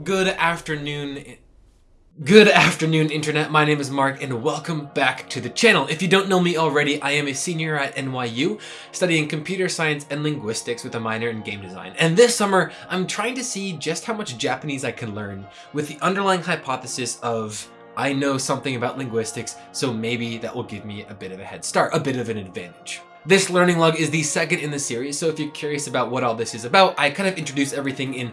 Good afternoon. Good afternoon, Internet. My name is Mark, and welcome back to the channel. If you don't know me already, I am a senior at NYU, studying computer science and linguistics with a minor in game design. And this summer, I'm trying to see just how much Japanese I can learn with the underlying hypothesis of I know something about linguistics, so maybe that will give me a bit of a head start, a bit of an advantage. This learning log is the second in the series, so if you're curious about what all this is about, I kind of introduce everything in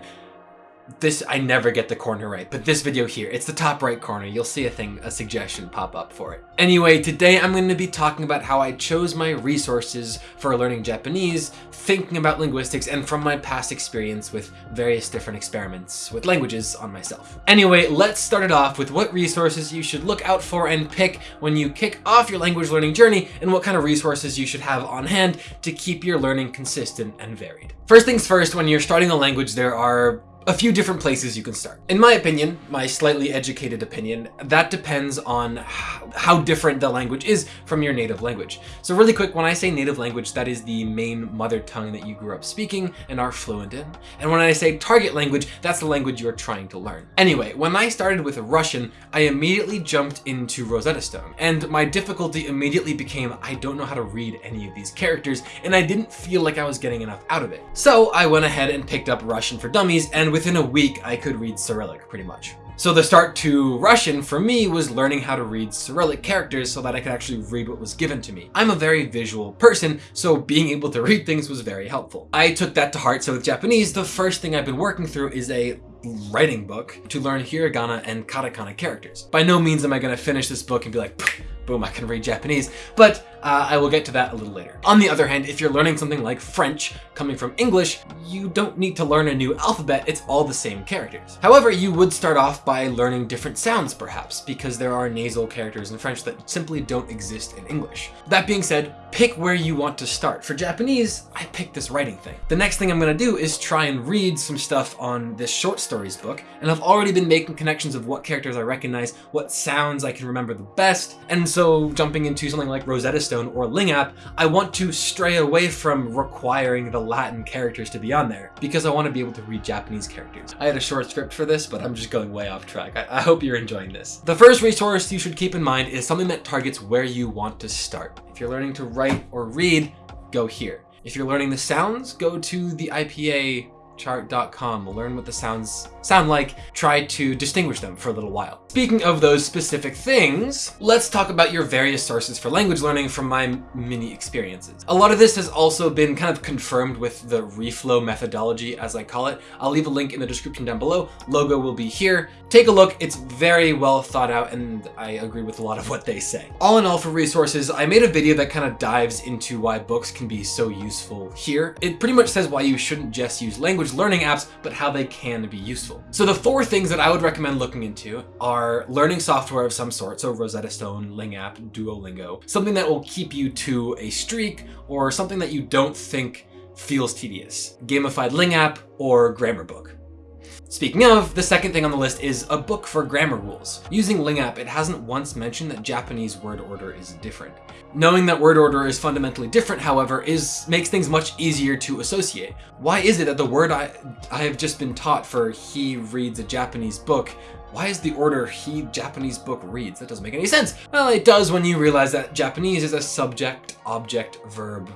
this, I never get the corner right, but this video here, it's the top right corner. You'll see a thing, a suggestion pop up for it. Anyway, today I'm going to be talking about how I chose my resources for learning Japanese, thinking about linguistics, and from my past experience with various different experiments with languages on myself. Anyway, let's start it off with what resources you should look out for and pick when you kick off your language learning journey, and what kind of resources you should have on hand to keep your learning consistent and varied. First things first, when you're starting a language, there are a few different places you can start. In my opinion, my slightly educated opinion, that depends on how different the language is from your native language. So really quick, when I say native language, that is the main mother tongue that you grew up speaking and are fluent in. And when I say target language, that's the language you're trying to learn. Anyway, when I started with Russian, I immediately jumped into Rosetta Stone. And my difficulty immediately became, I don't know how to read any of these characters, and I didn't feel like I was getting enough out of it. So I went ahead and picked up Russian for Dummies, and within a week, I could read Cyrillic, pretty much. So the start to Russian for me was learning how to read Cyrillic characters so that I could actually read what was given to me. I'm a very visual person, so being able to read things was very helpful. I took that to heart, so with Japanese, the first thing I've been working through is a writing book to learn hiragana and katakana characters. By no means am I going to finish this book and be like, boom, I can read Japanese, but uh, I will get to that a little later. On the other hand, if you're learning something like French coming from English, you don't need to learn a new alphabet, it's all the same characters. However, you would start off by learning different sounds perhaps, because there are nasal characters in French that simply don't exist in English. That being said, pick where you want to start. For Japanese, I picked this writing thing. The next thing I'm gonna do is try and read some stuff on this short stories book, and I've already been making connections of what characters I recognize, what sounds I can remember the best, and so jumping into something like Rosetta Stone or LingApp, I want to stray away from requiring the Latin characters to be on there, because I want to be able to read Japanese characters. I had a short script for this, but I'm just going way off track. I, I hope you're enjoying this. The first resource you should keep in mind is something that targets where you want to start. If you're learning to write or read, go here. If you're learning the sounds, go to the IPA chart.com. Learn what the sounds sound like, try to distinguish them for a little while. Speaking of those specific things, let's talk about your various sources for language learning from my mini experiences. A lot of this has also been kind of confirmed with the Refold methodology, as I call it. I'll leave a link in the description down below. Logo will be here. Take a look. It's very well thought out, and I agree with a lot of what they say. All in all, for resources, I made a video that kind of dives into why books can be so useful here. It pretty much says why you shouldn't just use language learning apps, but how they can be useful. So the four things that I would recommend looking into are learning software of some sort, so Rosetta Stone, LingApp, Duolingo, something that will keep you to a streak or something that you don't think feels tedious. Gamified LingApp or Grammar Book. Speaking of, the second thing on the list is a book for grammar rules. Using LingApp, it hasn't once mentioned that Japanese word order is different. Knowing that word order is fundamentally different, however, is makes things much easier to associate. Why is it that the word I, I have just been taught for he reads a Japanese book why is the order he Japanese book reads? That doesn't make any sense. Well, it does when you realize that Japanese is a subject, object, verb,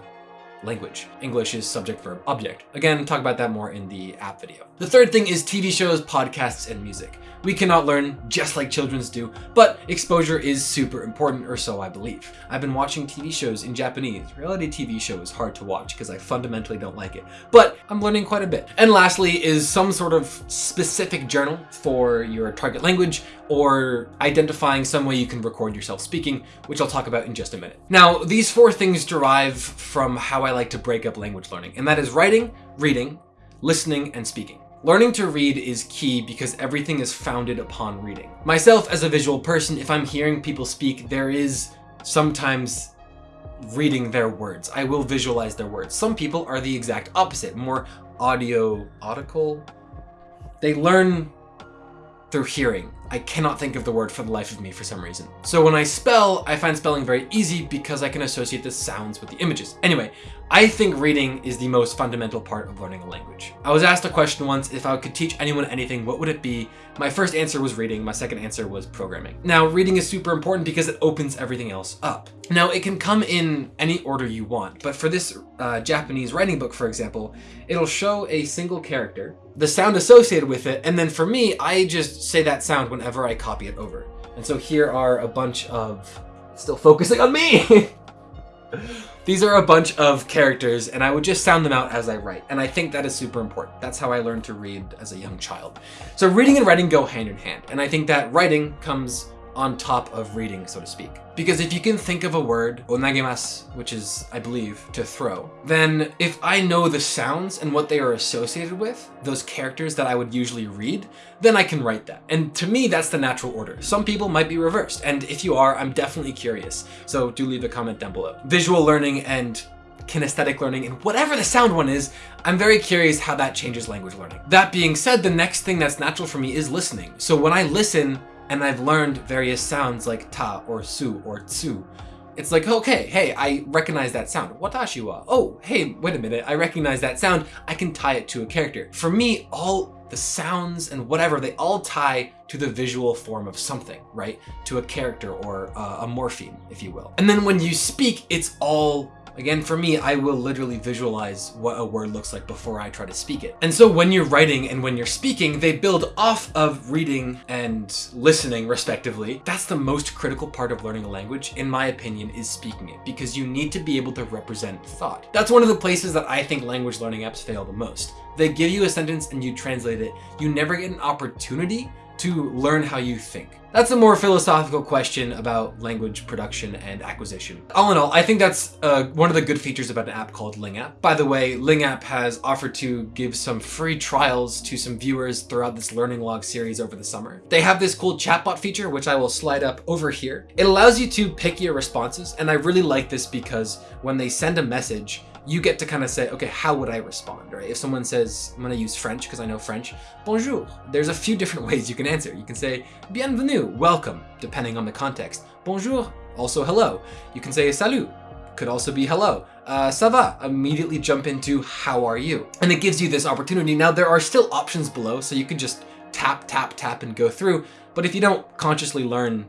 language. English is subject, verb, object. Again, talk about that more in the app video. The third thing is TV shows, podcasts, and music. We cannot learn just like children's do, but exposure is super important, or so I believe. I've been watching TV shows in Japanese. Reality TV show is hard to watch because I fundamentally don't like it, but I'm learning quite a bit. And lastly is some sort of specific journal for your target language or identifying some way you can record yourself speaking, which I'll talk about in just a minute. Now, these four things derive from how I like to break up language learning, and that is writing, reading, listening, and speaking. Learning to read is key because everything is founded upon reading. Myself as a visual person, if I'm hearing people speak, there is sometimes reading their words. I will visualize their words. Some people are the exact opposite, more audio, audical. They learn through hearing. I cannot think of the word for the life of me for some reason. So when I spell, I find spelling very easy because I can associate the sounds with the images. Anyway, I think reading is the most fundamental part of learning a language. I was asked a question once, if I could teach anyone anything, what would it be? My first answer was reading, my second answer was programming. Now, reading is super important because it opens everything else up. Now, it can come in any order you want, but for this uh, Japanese writing book, for example, it'll show a single character, the sound associated with it, and then for me, I just say that sound whenever I copy it over. And so here are a bunch of, still focusing on me! These are a bunch of characters and I would just sound them out as I write. And I think that is super important. That's how I learned to read as a young child. So reading and writing go hand in hand. And I think that writing comes on top of reading, so to speak. Because if you can think of a word, onagemasu, which is, I believe, to throw, then if I know the sounds and what they are associated with, those characters that I would usually read, then I can write that. And to me, that's the natural order. Some people might be reversed, and if you are, I'm definitely curious. So do leave a comment down below. Visual learning and kinesthetic learning, and whatever the sound one is, I'm very curious how that changes language learning. That being said, the next thing that's natural for me is listening. So when I listen, and I've learned various sounds like ta or su or tsu. It's like, okay, hey, I recognize that sound. Watashi wa. Oh, hey, wait a minute, I recognize that sound. I can tie it to a character. For me, all the sounds and whatever, they all tie to the visual form of something, right? To a character or uh, a morpheme, if you will. And then when you speak, it's all Again, for me, I will literally visualize what a word looks like before I try to speak it. And so when you're writing and when you're speaking, they build off of reading and listening respectively. That's the most critical part of learning a language, in my opinion, is speaking it because you need to be able to represent thought. That's one of the places that I think language learning apps fail the most. They give you a sentence and you translate it. You never get an opportunity to learn how you think. That's a more philosophical question about language production and acquisition. All in all, I think that's uh, one of the good features about an app called LingApp. By the way, LingApp has offered to give some free trials to some viewers throughout this learning log series over the summer. They have this cool chatbot feature, which I will slide up over here. It allows you to pick your responses, and I really like this because when they send a message, you get to kind of say, okay, how would I respond, right? If someone says, I'm gonna use French because I know French, bonjour. There's a few different ways you can answer. You can say, bienvenue, welcome, depending on the context. Bonjour, also hello. You can say salut, could also be hello. Uh, ça va, immediately jump into how are you? And it gives you this opportunity. Now there are still options below, so you can just tap, tap, tap and go through. But if you don't consciously learn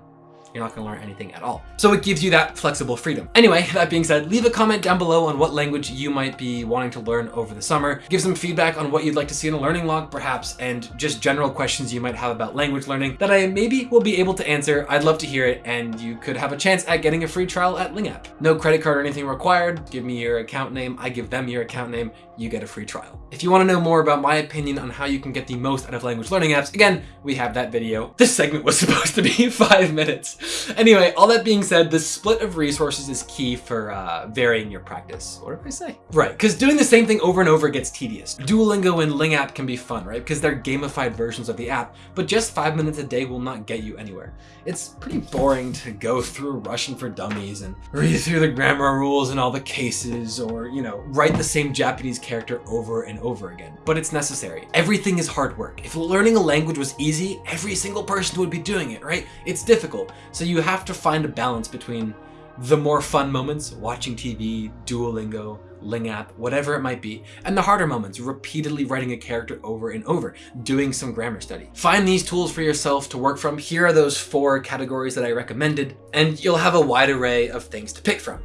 you're not gonna learn anything at all. So it gives you that flexible freedom. Anyway, that being said, leave a comment down below on what language you might be wanting to learn over the summer. Give some feedback on what you'd like to see in a learning log perhaps, and just general questions you might have about language learning that I maybe will be able to answer. I'd love to hear it, and you could have a chance at getting a free trial at LingApp. No credit card or anything required. Give me your account name. I give them your account name. You get a free trial. If you wanna know more about my opinion on how you can get the most out of language learning apps, again, we have that video. This segment was supposed to be five minutes. Anyway, all that being said, the split of resources is key for uh, varying your practice. What did I say? Right, because doing the same thing over and over gets tedious. Duolingo and LingApp can be fun, right? Because they're gamified versions of the app, but just five minutes a day will not get you anywhere. It's pretty boring to go through Russian for Dummies and read through the grammar rules and all the cases or, you know, write the same Japanese character over and over again. But it's necessary. Everything is hard work. If learning a language was easy, every single person would be doing it, right? It's difficult. So you have to find a balance between the more fun moments, watching TV, Duolingo, LingApp, whatever it might be, and the harder moments, repeatedly writing a character over and over, doing some grammar study. Find these tools for yourself to work from. Here are those four categories that I recommended, and you'll have a wide array of things to pick from.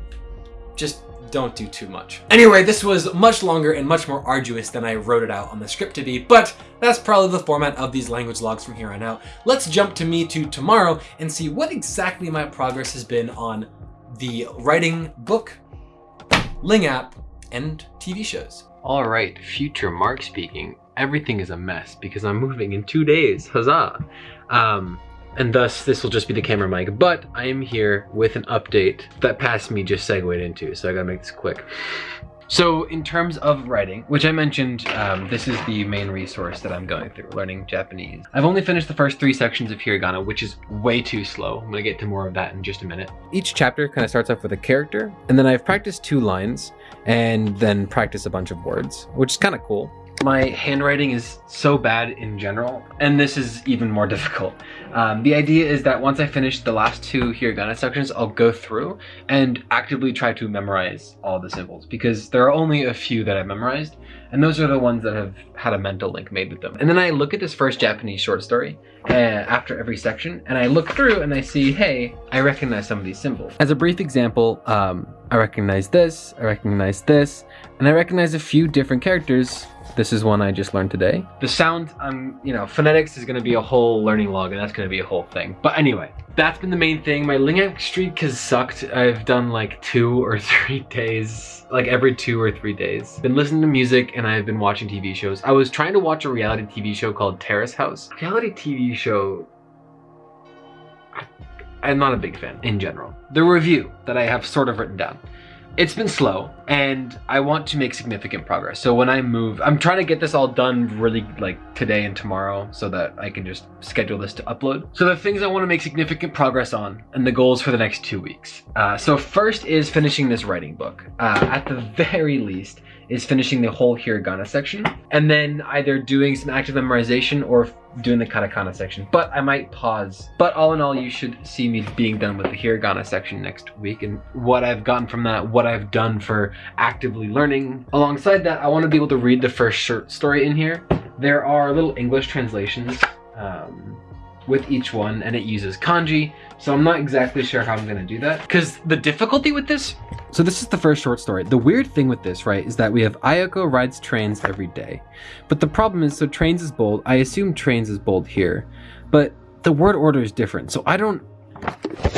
Just don't do too much. Anyway, this was much longer and much more arduous than I wrote it out on the script to be, but that's probably the format of these language logs from here on out. Let's jump to me to tomorrow and see what exactly my progress has been on the writing book, LingApp, and TV shows. All right, future Mark speaking. Everything is a mess because I'm moving in two days. Huzzah! Um, and thus this will just be the camera mic, but I am here with an update that past me just segued into, so I gotta make this quick. So in terms of writing, which I mentioned, um, this is the main resource that I'm going through, learning Japanese. I've only finished the first three sections of hiragana, which is way too slow. I'm gonna get to more of that in just a minute. Each chapter kind of starts off with a character, and then I've practiced two lines, and then practice a bunch of words, which is kind of cool. My handwriting is so bad in general, and this is even more difficult. Um, the idea is that once I finish the last two hiragana sections, I'll go through and actively try to memorize all the symbols because there are only a few that I've memorized, and those are the ones that have had a mental link made with them. And then I look at this first Japanese short story uh, after every section, and I look through and I see, hey, I recognize some of these symbols. As a brief example, um, I recognize this, I recognize this, and I recognize a few different characters this is one I just learned today. The sound, um, you know, phonetics is gonna be a whole learning log and that's gonna be a whole thing. But anyway, that's been the main thing. My LingApp streak has sucked. I've done like two or three days, like every two or three days. Been listening to music and I've been watching TV shows. I was trying to watch a reality TV show called Terrace House. Reality TV show I'm not a big fan in general. The review that I have sort of written down it's been slow and I want to make significant progress. So when I move, I'm trying to get this all done really like today and tomorrow so that I can just schedule this to upload. So the things I want to make significant progress on and the goals for the next two weeks. Uh, so first is finishing this writing book. Uh, at the very least is finishing the whole hiragana section and then either doing some active memorization or doing the katakana section, but I might pause. But all in all, you should see me being done with the hiragana section next week and what I've gotten from that, what I've done for actively learning. Alongside that, I want to be able to read the first short story in here. There are little English translations um, with each one and it uses kanji. So I'm not exactly sure how I'm gonna do that. Because the difficulty with this so this is the first short story. The weird thing with this, right, is that we have Ayako rides trains every day. But the problem is, so trains is bold. I assume trains is bold here. But the word order is different. So I don't...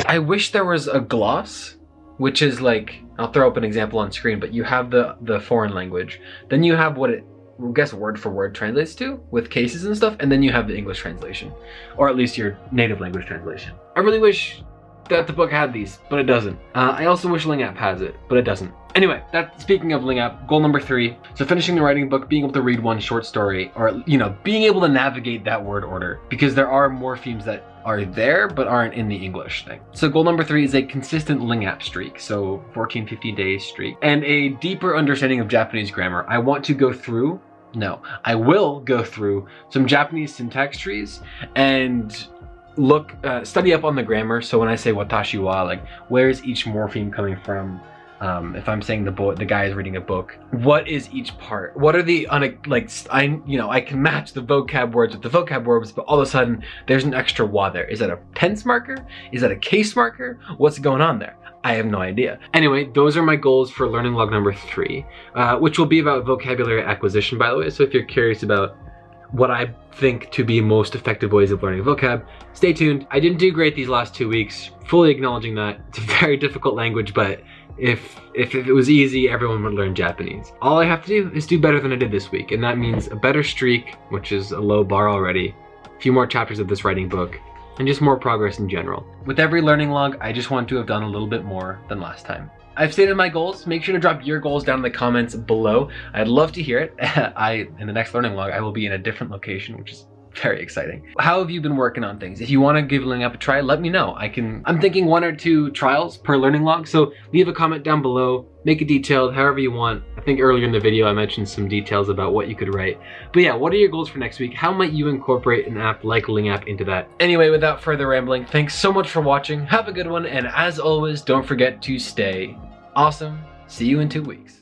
I wish there was a gloss, which is like... I'll throw up an example on screen, but you have the, the foreign language. Then you have what it guess word for word translates to with cases and stuff, and then you have the English translation, or at least your native language translation. I really wish that the book had these, but it doesn't. Uh, I also wish LingApp has it, but it doesn't. Anyway, that speaking of LingApp, goal number three. So finishing the writing book, being able to read one short story, or you know, being able to navigate that word order, because there are morphemes that are there but aren't in the English thing. So goal number three is a consistent LingApp streak, so 14, 15 days streak, and a deeper understanding of Japanese grammar. I want to go through no, I will go through some Japanese syntax trees and look, uh, study up on the grammar. So when I say watashi wa, like where is each morpheme coming from? Um, if I'm saying the boy, the guy is reading a book, what is each part? What are the like I you know I can match the vocab words with the vocab words, but all of a sudden there's an extra wa there. Is that a tense marker? Is that a case marker? What's going on there? I have no idea. Anyway, those are my goals for learning log number three, uh, which will be about vocabulary acquisition, by the way. So if you're curious about what I think to be most effective ways of learning vocab. Stay tuned. I didn't do great these last two weeks, fully acknowledging that. It's a very difficult language, but if, if, if it was easy, everyone would learn Japanese. All I have to do is do better than I did this week, and that means a better streak, which is a low bar already, a few more chapters of this writing book, and just more progress in general. With every learning log, I just want to have done a little bit more than last time. I've stated my goals. Make sure to drop your goals down in the comments below. I'd love to hear it. I In the next learning log, I will be in a different location, which is very exciting. How have you been working on things? If you want to give LingApp a try, let me know. I can, I'm thinking one or two trials per learning log. So leave a comment down below, make it detailed, however you want. I think earlier in the video, I mentioned some details about what you could write. But yeah, what are your goals for next week? How might you incorporate an app like LingApp into that? Anyway, without further rambling, thanks so much for watching. Have a good one. And as always, don't forget to stay awesome. See you in two weeks.